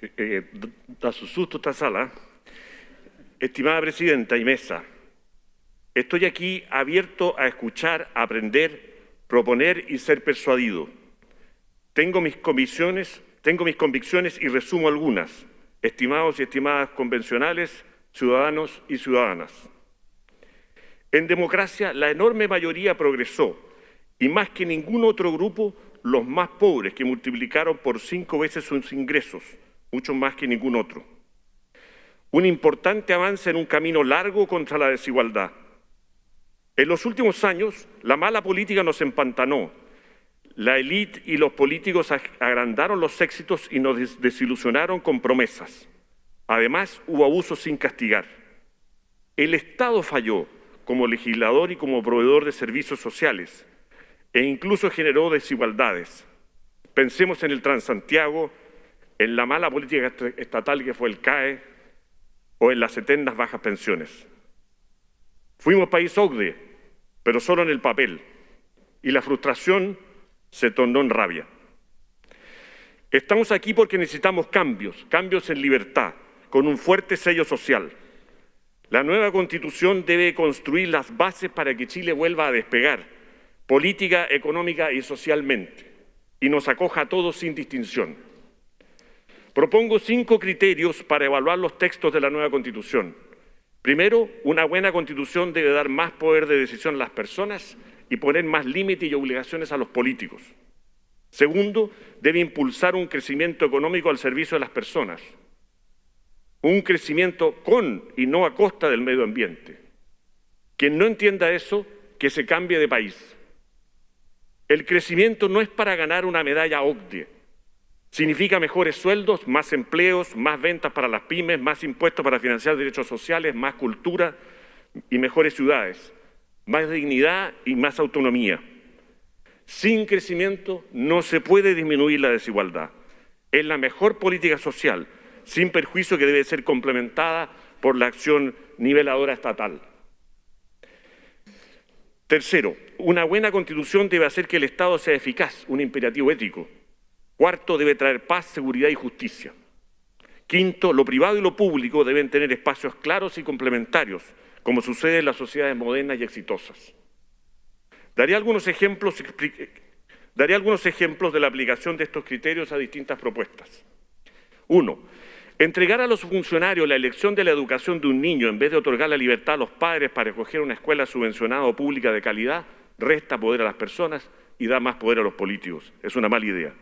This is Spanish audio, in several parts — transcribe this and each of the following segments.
eh, da su susto esta sala. Estimada Presidenta y Mesa, estoy aquí abierto a escuchar, a aprender, proponer y ser persuadido. Tengo mis convicciones, tengo mis convicciones y resumo algunas, estimados y estimadas convencionales, ciudadanos y ciudadanas. En democracia, la enorme mayoría progresó y más que ningún otro grupo, los más pobres que multiplicaron por cinco veces sus ingresos, mucho más que ningún otro. Un importante avance en un camino largo contra la desigualdad. En los últimos años, la mala política nos empantanó. La élite y los políticos agrandaron los éxitos y nos desilusionaron con promesas. Además, hubo abusos sin castigar. El Estado falló como legislador y como proveedor de servicios sociales e incluso generó desigualdades. Pensemos en el Transantiago, en la mala política estatal que fue el CAE o en las eternas bajas pensiones. Fuimos país OCDE, pero solo en el papel, y la frustración se tornó en rabia. Estamos aquí porque necesitamos cambios, cambios en libertad, con un fuerte sello social. La nueva Constitución debe construir las bases para que Chile vuelva a despegar, política, económica y socialmente, y nos acoja a todos sin distinción. Propongo cinco criterios para evaluar los textos de la nueva Constitución. Primero, una buena Constitución debe dar más poder de decisión a las personas y poner más límites y obligaciones a los políticos. Segundo, debe impulsar un crecimiento económico al servicio de las personas un crecimiento con y no a costa del medio ambiente. Quien no entienda eso, que se cambie de país. El crecimiento no es para ganar una medalla OCDE. Significa mejores sueldos, más empleos, más ventas para las pymes, más impuestos para financiar derechos sociales, más cultura y mejores ciudades, más dignidad y más autonomía. Sin crecimiento no se puede disminuir la desigualdad. Es la mejor política social sin perjuicio que debe ser complementada por la acción niveladora estatal. Tercero, una buena constitución debe hacer que el Estado sea eficaz, un imperativo ético. Cuarto, debe traer paz, seguridad y justicia. Quinto, lo privado y lo público deben tener espacios claros y complementarios, como sucede en las sociedades modernas y exitosas. Daré algunos ejemplos, daré algunos ejemplos de la aplicación de estos criterios a distintas propuestas. Uno, Entregar a los funcionarios la elección de la educación de un niño en vez de otorgar la libertad a los padres para escoger una escuela subvencionada o pública de calidad resta poder a las personas y da más poder a los políticos. Es una mala idea.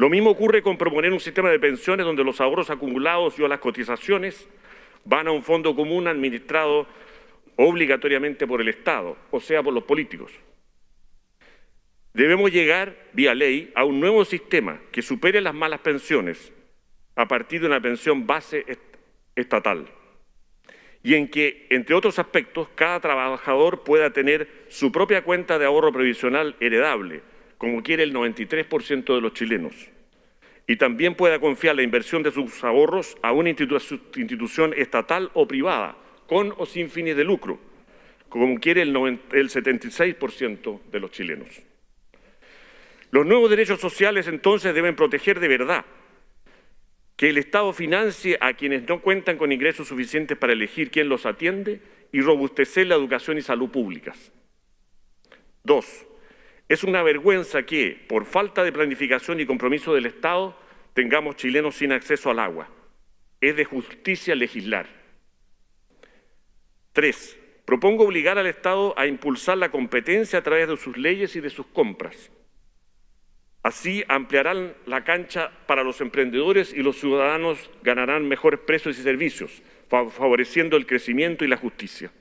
Lo mismo ocurre con proponer un sistema de pensiones donde los ahorros acumulados y o las cotizaciones van a un fondo común administrado obligatoriamente por el Estado, o sea, por los políticos. Debemos llegar, vía ley, a un nuevo sistema que supere las malas pensiones a partir de una pensión base estatal y en que, entre otros aspectos, cada trabajador pueda tener su propia cuenta de ahorro previsional heredable, como quiere el 93% de los chilenos, y también pueda confiar la inversión de sus ahorros a una institución estatal o privada, con o sin fines de lucro, como quiere el 76% de los chilenos. Los nuevos derechos sociales entonces deben proteger de verdad que el Estado financie a quienes no cuentan con ingresos suficientes para elegir quién los atiende y robustecer la educación y salud públicas. Dos, es una vergüenza que, por falta de planificación y compromiso del Estado, tengamos chilenos sin acceso al agua. Es de justicia legislar. Tres, propongo obligar al Estado a impulsar la competencia a través de sus leyes y de sus compras. Así ampliarán la cancha para los emprendedores y los ciudadanos ganarán mejores precios y servicios, favoreciendo el crecimiento y la justicia.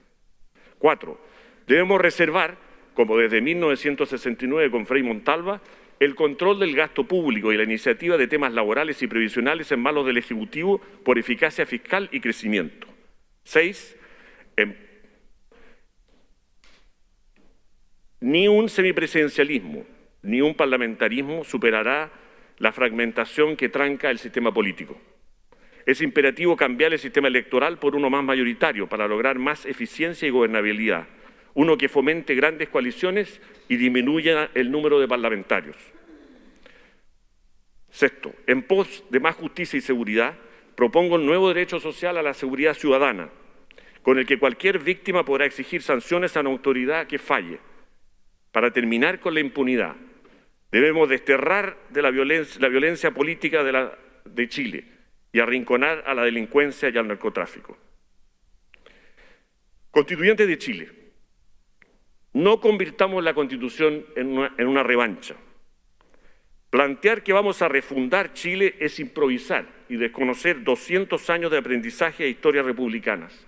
Cuatro, debemos reservar, como desde 1969 con Frei Montalva, el control del gasto público y la iniciativa de temas laborales y previsionales en manos del Ejecutivo por eficacia fiscal y crecimiento. Seis, em, ni un semipresidencialismo, ni un parlamentarismo superará la fragmentación que tranca el sistema político. Es imperativo cambiar el sistema electoral por uno más mayoritario para lograr más eficiencia y gobernabilidad, uno que fomente grandes coaliciones y disminuya el número de parlamentarios. Sexto, en pos de más justicia y seguridad, propongo un nuevo derecho social a la seguridad ciudadana, con el que cualquier víctima podrá exigir sanciones a una autoridad que falle. Para terminar con la impunidad, debemos desterrar de la, violencia, la violencia política de, Chile y arrinconar a la delincuencia y al narcotráfico. Constituyentes de Chile, no convirtamos la Constitución en una, revancha. Plantear que vamos a refundar Chile es improvisar y desconocer 200 años de aprendizaje e historias republicanas.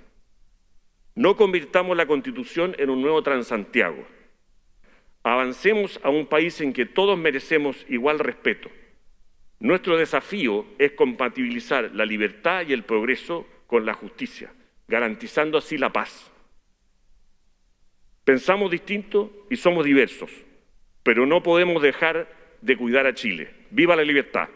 No convirtamos la Constitución en un nuevo Transantiago. Avancemos a un país en que todos merecemos igual respeto. Nuestro desafío es compatibilizar la libertad y el progreso con la justicia, garantizando así la paz. Pensamos distinto y somos diversos, pero no podemos dejar de cuidar a Chile. ¡Viva la libertad!